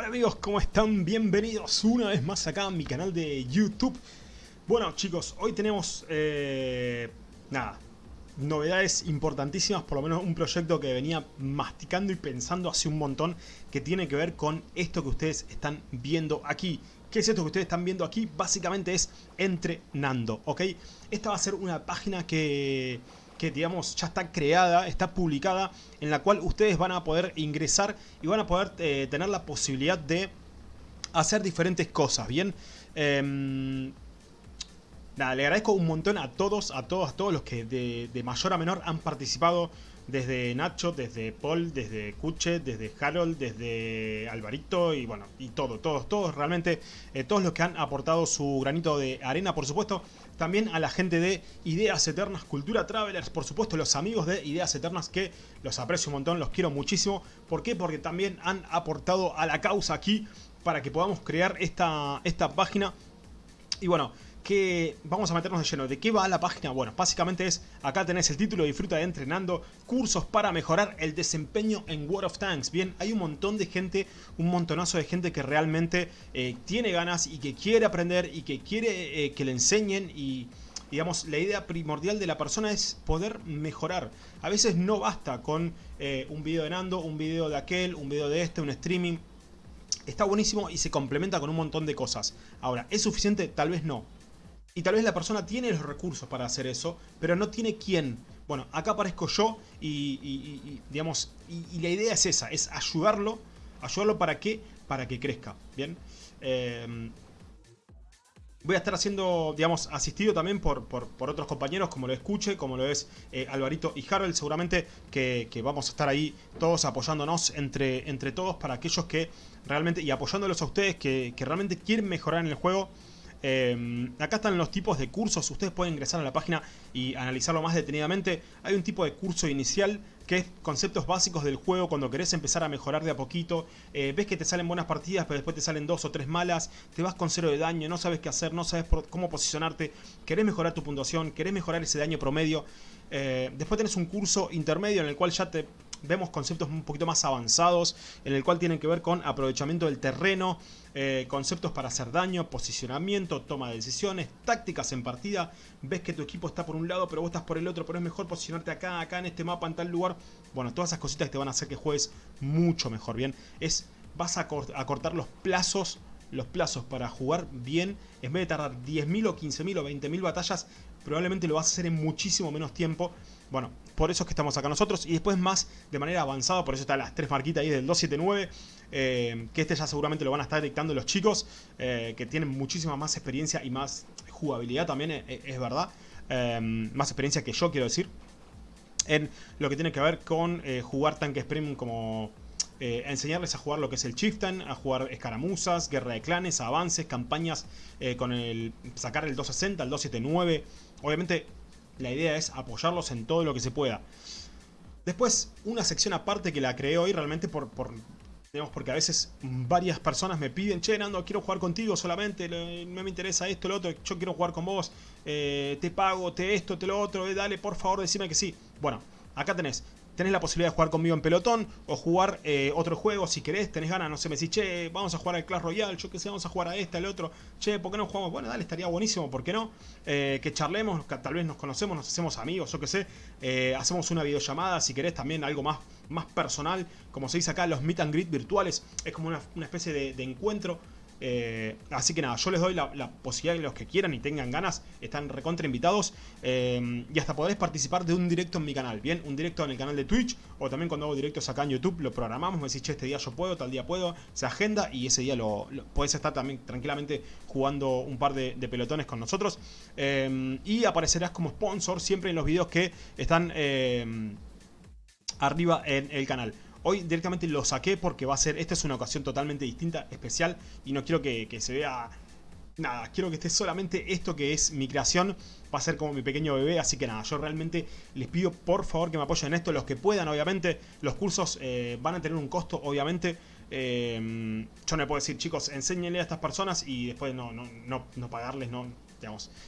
Hola amigos, ¿cómo están? Bienvenidos una vez más acá a mi canal de YouTube. Bueno chicos, hoy tenemos, eh, nada, novedades importantísimas, por lo menos un proyecto que venía masticando y pensando hace un montón, que tiene que ver con esto que ustedes están viendo aquí. ¿Qué es esto que ustedes están viendo aquí? Básicamente es entrenando, ¿ok? Esta va a ser una página que que digamos ya está creada, está publicada, en la cual ustedes van a poder ingresar y van a poder eh, tener la posibilidad de hacer diferentes cosas, ¿bien? Em, le agradezco un montón a todos, a todos, a todos los que de, mayor a menor han participado desde Nacho, desde Paul, desde Kuche, desde Harold, desde Alvarito y bueno, y todo, todos, todos, realmente, eh, todos los que han aportado su granito de arena, por supuesto, también a la gente de Ideas Eternas Cultura Travelers, por supuesto los amigos de Ideas Eternas que los aprecio un montón, los quiero muchísimo, ¿por qué? Porque también han aportado a la causa aquí para que podamos crear esta, esta página y bueno, que vamos a meternos de lleno. ¿De qué va la página? Bueno, básicamente es, acá tenés el título, disfruta de entrenando, cursos para mejorar el desempeño en World of Tanks. Bien, hay un montón de gente, un montonazo de gente que realmente eh, tiene ganas y que quiere aprender y que quiere eh, que le enseñen y... Digamos, la idea primordial de la persona es poder mejorar. A veces no basta con eh, un video de Nando, un video de aquel, un video de este, un streaming. Está buenísimo y se complementa con un montón de cosas. Ahora, ¿es suficiente? Tal vez no. Y tal vez la persona tiene los recursos para hacer eso, pero no tiene quién. Bueno, acá aparezco yo y, digamos, y, la idea es esa, es ayudarlo, ayudarlo para qué, para que crezca, ¿bien? Em, voy a estar haciendo, digamos, asistido también por, por, otros compañeros, como lo escuche, como lo es eh, Alvarito y Harold, seguramente que, vamos a estar ahí todos apoyándonos entre, entre todos para aquellos que realmente, y apoyándolos a ustedes que, que realmente quieren mejorar en el juego, Em, acá están los tipos de cursos, ustedes pueden ingresar a la página y analizarlo más detenidamente. Hay un tipo de curso inicial que es conceptos básicos del juego cuando querés empezar a mejorar de a poquito. Eh, ves que te salen buenas partidas, pero después te salen dos o tres malas. Te vas con cero de daño, no sabes qué hacer, no sabes cómo posicionarte. Querés mejorar tu puntuación, querés mejorar ese daño promedio. Eh, después tenés un curso intermedio en el cual ya te vemos conceptos un poquito más avanzados, en el cual tienen que ver con aprovechamiento del terreno, eh, conceptos para hacer daño, posicionamiento, toma de decisiones, tácticas en partida. Ves que tu equipo está por un lado, pero vos estás por el otro, pero es mejor posicionarte acá, acá en este mapa, en tal lugar. Bueno, todas esas cositas que te van a hacer que juegues mucho mejor, ¿bien? Es, vas a, cortar los plazos los plazos para jugar bien, en vez de tardar 10.000 o 15.000 o 20.000 batallas, probablemente lo vas a hacer en muchísimo menos tiempo. Bueno, por eso es que estamos acá nosotros. Y después más de manera avanzada, por eso están las tres marquitas ahí del 279. Eh, que este ya seguramente lo van a estar dictando los chicos. Eh, que tienen muchísima más experiencia y más jugabilidad también, eh, es, verdad. más experiencia que yo, quiero decir. En lo que tiene que ver con jugar tanques premium como... enseñarles a jugar lo que es el Chieftain, a jugar escaramuzas, guerra de clanes, avances, campañas con el sacar el 260, el 279. Obviamente la idea es apoyarlos en todo lo que se pueda. Después, una sección aparte que la creé hoy realmente por, por digamos, porque a veces varias personas me piden, che, Nando, quiero jugar contigo solamente, no me interesa esto, lo otro, yo quiero jugar con vos, eh, te pago, te esto, te lo otro, eh, dale, por favor, decime que sí. Bueno, acá tenés tenés la posibilidad de jugar conmigo en pelotón o jugar eh, otro juego si querés, tenés ganas, no sé, me decís, che, vamos a jugar al Clash Royale, yo qué sé, vamos a jugar a este, al otro, che, ¿por qué no jugamos? Bueno, dale, estaría buenísimo, ¿por qué no? Eh, que charlemos, tal vez nos conocemos, nos hacemos amigos, yo qué sé, eh, hacemos una videollamada, si querés también algo más, más personal, como se dice acá, los meet and greet virtuales, es como una, especie de encuentro eh, así que nada, yo les doy la, posibilidad que los que quieran y tengan ganas están recontra invitados eh, y hasta podés participar de un directo en mi canal, bien, un directo en el canal de Twitch o también cuando hago directos acá en YouTube lo programamos, me decís, che, este día yo puedo, tal día puedo, se agenda y ese día lo, podés estar también tranquilamente jugando un par de, pelotones con nosotros eh, y aparecerás como sponsor siempre en los videos que están arriba en el canal. Hoy directamente lo saqué porque va a ser, esta es una ocasión totalmente distinta, especial y no quiero que, se vea nada, quiero que esté solamente esto que es mi creación, va a ser como mi pequeño bebé, así que nada, yo realmente les pido por favor que me apoyen en esto, los que puedan obviamente, los cursos eh, van a tener un costo obviamente, eh, yo no puedo decir chicos, enséñenle a estas personas y después no, no, no, no pagarles, no,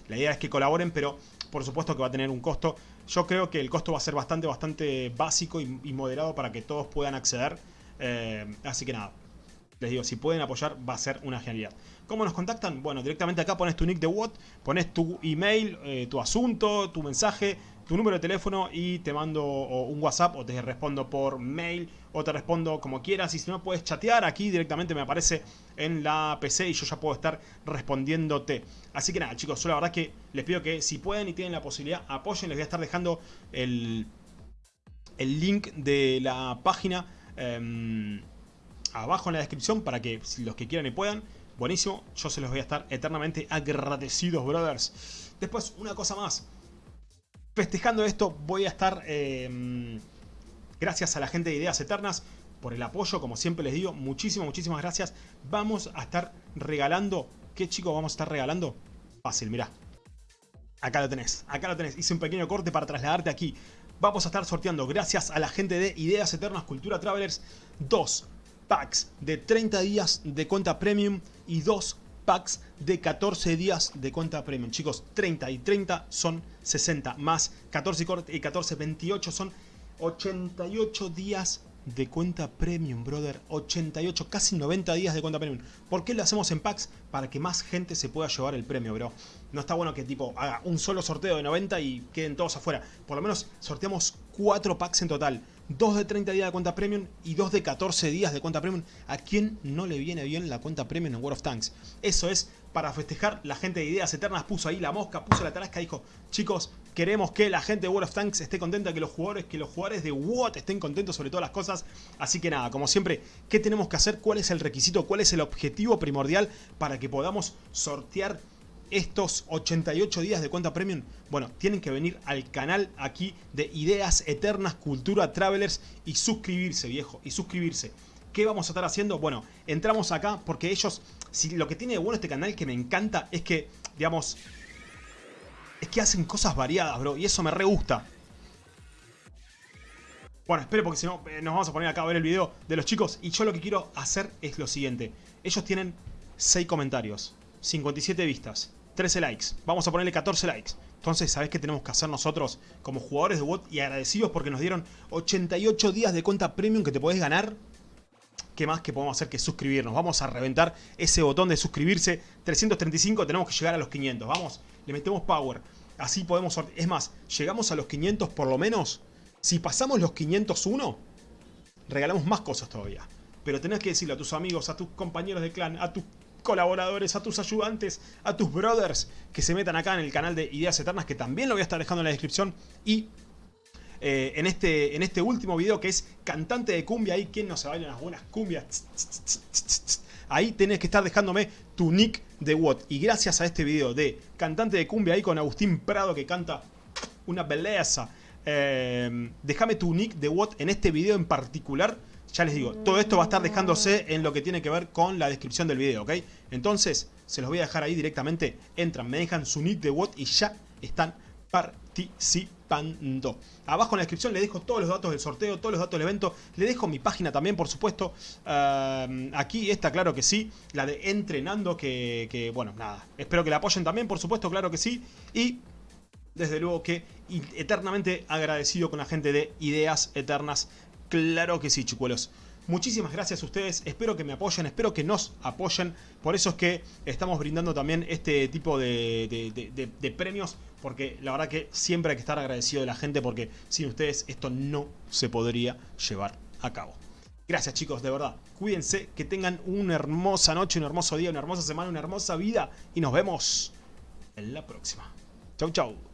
la idea es que colaboren, pero por supuesto que va a tener un costo, yo creo que el costo va a ser bastante, bastante básico y, moderado para que todos puedan acceder. Eh, así que nada. Les digo, si pueden apoyar va a ser una genialidad. ¿Cómo nos contactan? Bueno, directamente acá pones tu nick de WOT, pones tu email, eh, tu asunto, tu mensaje, tu número de teléfono y te mando un WhatsApp o te respondo por mail o te respondo como quieras. Y si no puedes chatear, aquí directamente me aparece en la PC y yo ya puedo estar respondiéndote. Así que nada, chicos, yo la verdad que les pido que si pueden y tienen la posibilidad, apoyen. Les voy a estar dejando el, el link de la página em, abajo en la descripción para que los que quieran y puedan. Buenísimo, yo se los voy a estar eternamente agradecidos, brothers. Después, una cosa más festejando esto voy a estar, em, gracias a la gente de Ideas Eternas, por el apoyo, como siempre les digo, muchísimas, muchísimas gracias. Vamos a estar regalando, ¿qué chicos vamos a estar regalando? Fácil, mirá. Acá lo tenés, acá lo tenés. Hice un pequeño corte para trasladarte aquí. Vamos a estar sorteando, gracias a la gente de Ideas Eternas Cultura Travelers, dos packs de 30 días de cuenta premium y dos packs de 14 días de cuenta premium. Chicos, 30 y 30 son 60, más 14 y 14, 28 son 88 días de cuenta premium, brother. 88, casi 90 días de cuenta premium. ¿Por qué lo hacemos en packs? Para que más gente se pueda llevar el premio, bro. No está bueno que tipo haga un solo sorteo de 90 y queden todos afuera. Por lo menos sorteamos 4 packs en total. 2 de 30 días de cuenta premium y 2 de 14 días de cuenta premium. ¿A quién no le viene bien la cuenta premium en World of Tanks? Eso es para festejar. La gente de Ideas Eternas puso ahí la mosca, puso la tarasca, dijo, chicos, queremos que la gente de World of Tanks esté contenta, que los jugadores, que los jugadores de WOT estén contentos sobre todas las cosas. Así que nada, como siempre, ¿qué tenemos que hacer? ¿Cuál es el requisito? ¿Cuál es el objetivo primordial para que podamos sortear estos 88 días de cuenta premium? Bueno, tienen que venir al canal aquí de Ideas Eternas Cultura Travelers y suscribirse, viejo, y suscribirse. ¿Qué vamos a estar haciendo? Bueno, entramos acá porque ellos, si lo que tiene de bueno este canal que me encanta es que, digamos, es que hacen cosas variadas, bro, y eso me re gusta. Bueno, espero porque si no eh, nos vamos a poner acá a ver el video de los chicos y yo lo que quiero hacer es lo siguiente. Ellos tienen 6 comentarios, 57 vistas, 13 likes. Vamos a ponerle 14 likes. Entonces, ¿sabés qué tenemos que hacer nosotros como jugadores de bot y agradecidos porque nos dieron 88 días de cuenta premium que te podés ganar? ¿Qué más que podemos hacer que suscribirnos? Vamos a reventar ese botón de suscribirse. 335, tenemos que llegar a los 500. Vamos, le metemos power. Así podemos... Es más, llegamos a los 500 por lo menos. Si pasamos los 501, regalamos más cosas todavía. Pero tenés que decirle a tus amigos, a tus compañeros de clan, a tus colaboradores, a tus ayudantes, a tus brothers que se metan acá en el canal de Ideas Eternas, que también lo voy a estar dejando en la descripción. Y eh, en, este, en este último video que es cantante de cumbia, ahí quien no se baila unas buenas cumbias. Ahí tenés que estar dejándome tu nick de WOT. Y gracias a este video de cantante de cumbia ahí con Agustín Prado que canta una belleza. Eh, déjame tu nick de WOT en este video en particular ya les digo, todo esto va a estar dejándose en lo que tiene que ver con la descripción del video, ¿ok? Entonces, se los voy a dejar ahí directamente. Entran, me dejan su nick de WOT y ya están participando. Abajo en la descripción les dejo todos los datos del sorteo, todos los datos del evento. Le dejo mi página también, por supuesto. Uh, aquí está, claro que sí. La de entrenando, que, que, bueno, nada. Espero que la apoyen también, por supuesto, claro que sí. Y desde luego que eternamente agradecido con la gente de Ideas Eternas Claro que sí, chicuelos. Muchísimas gracias a ustedes, espero que me apoyen, espero que nos apoyen. Por eso es que estamos brindando también este tipo de, premios, porque la verdad que siempre hay que estar agradecido de la gente, porque sin ustedes esto no se podría llevar a cabo. Gracias chicos, de verdad. Cuídense, que tengan una hermosa noche, un hermoso día, una hermosa semana, una hermosa vida. Y nos vemos en la próxima. Chau, chau.